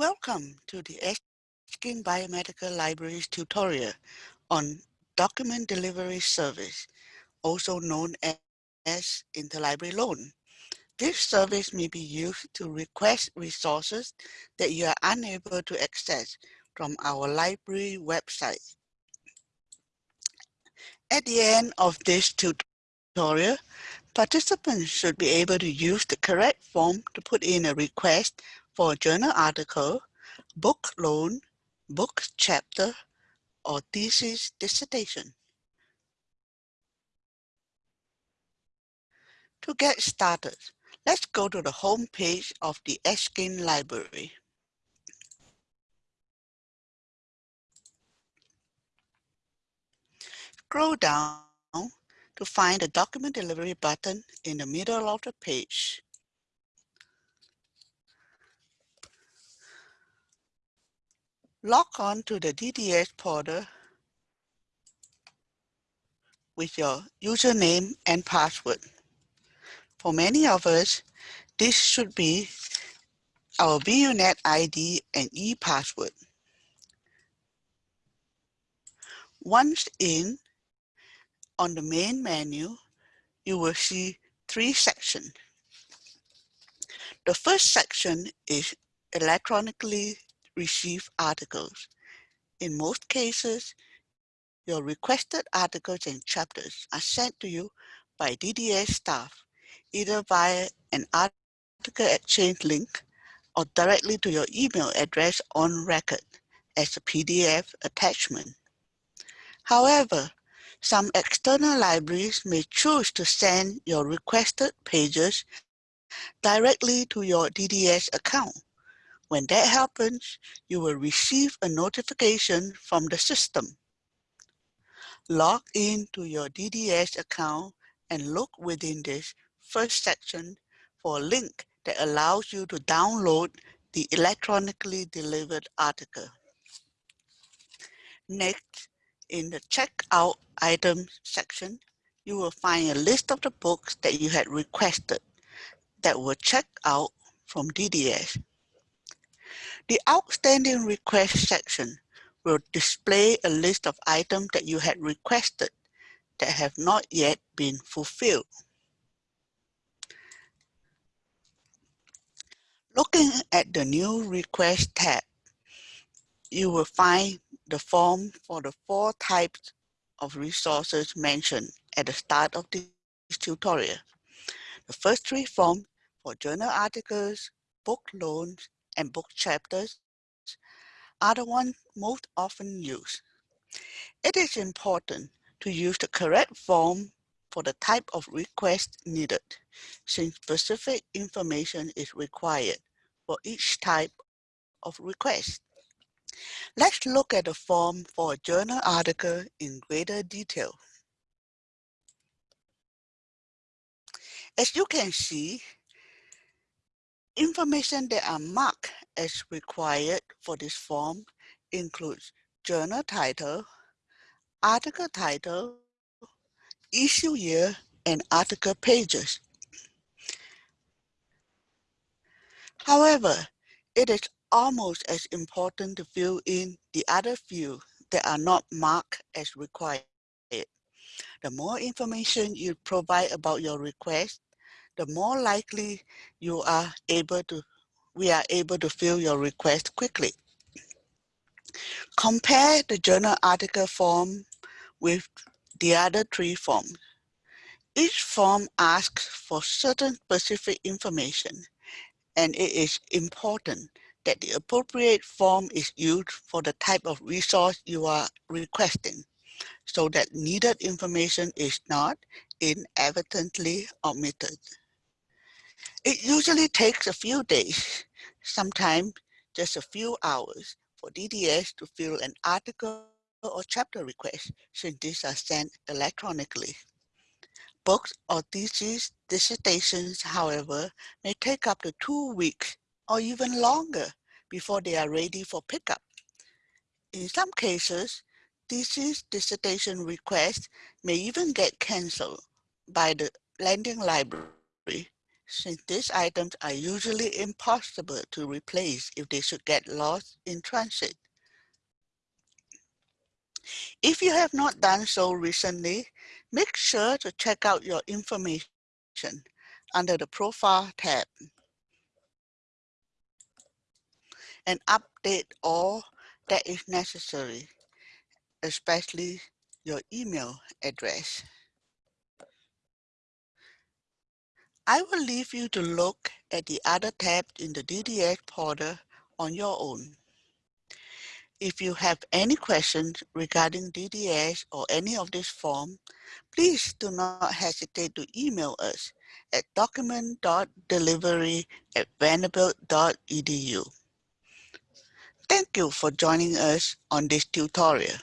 Welcome to the Eskind Biomedical Libraries tutorial on Document Delivery Service, also known as Interlibrary Loan. This service may be used to request resources that you are unable to access from our library website. At the end of this tutorial, participants should be able to use the correct form to put in a request for a journal article, book loan, book chapter, or thesis dissertation. To get started, let's go to the home page of the Eskind Library. Scroll down to find the document delivery button in the middle of the page. Log on to the DDS portal with your username and password. For many of us, this should be our VUNet ID and e-password. Once in, on the main menu, you will see three sections. The first section is electronically receive articles. In most cases, your requested articles and chapters are sent to you by DDS staff, either via an article exchange link or directly to your email address on record as a PDF attachment. However, some external libraries may choose to send your requested pages directly to your DDS account when that happens, you will receive a notification from the system. Log in to your DDS account and look within this first section for a link that allows you to download the electronically delivered article. Next, in the checkout items section, you will find a list of the books that you had requested that were checked out from DDS. The outstanding request section will display a list of items that you had requested that have not yet been fulfilled. Looking at the new request tab, you will find the form for the four types of resources mentioned at the start of this tutorial. The first three forms for journal articles, book loans, and book chapters are the ones most often used. It is important to use the correct form for the type of request needed, since specific information is required for each type of request. Let's look at the form for a journal article in greater detail. As you can see, Information that are marked as required for this form includes journal title, article title, issue year, and article pages. However, it is almost as important to fill in the other fields that are not marked as required. The more information you provide about your request, the more likely you are able to, we are able to fill your request quickly. Compare the journal article form with the other three forms. Each form asks for certain specific information, and it is important that the appropriate form is used for the type of resource you are requesting so that needed information is not inadvertently omitted. It usually takes a few days, sometimes just a few hours for DDS to fill an article or chapter request since these are sent electronically. Books or thesis dissertations, however, may take up to two weeks or even longer before they are ready for pickup. In some cases, thesis dissertation requests may even get canceled by the lending library since these items are usually impossible to replace if they should get lost in transit. If you have not done so recently, make sure to check out your information under the Profile tab and update all that is necessary, especially your email address. I will leave you to look at the other tabs in the DDS portal on your own. If you have any questions regarding DDS or any of this form, please do not hesitate to email us at document.delivery at vanderbilt.edu. Thank you for joining us on this tutorial.